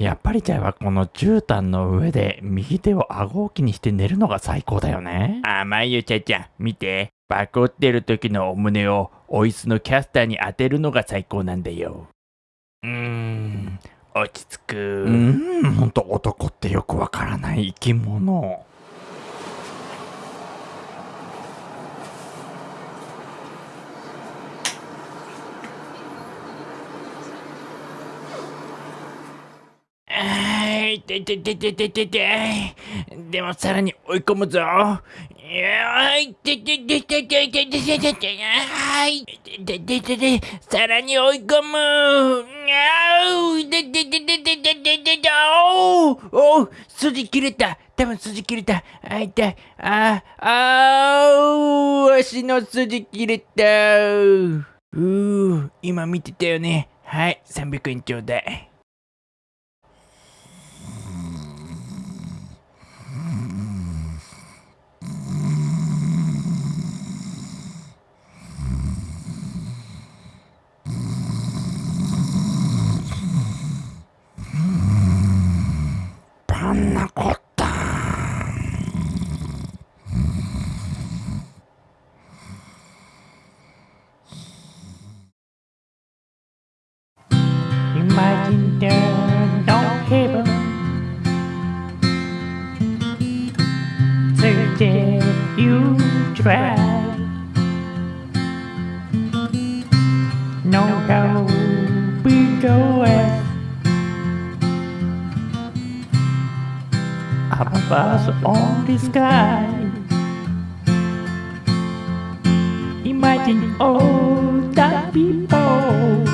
やっぱりじゃあこの絨毯の上で右手を顎置きにして寝るのが最高だよね。甘いよ、ちゃちゃん。見て。バコってる時のお胸をお椅子のキャスターに当てるのが最高なんだよ。うーん、落ち着く。うーん、ほんと男ってよくわからない生き物。あーいててててててて。でもさらに追い込むぞ。いやーいてててててててててて。はい。ててててさらに追い込む。あうててててててててて。おうおう筋切れた。多分筋切れた。あ、痛い。あ、あう足の筋切れた。うー、今見てたよね。はい、300円ちょうだい。なかった。Imagine no heaven. Today you try. No above on the sky. Imagine all the people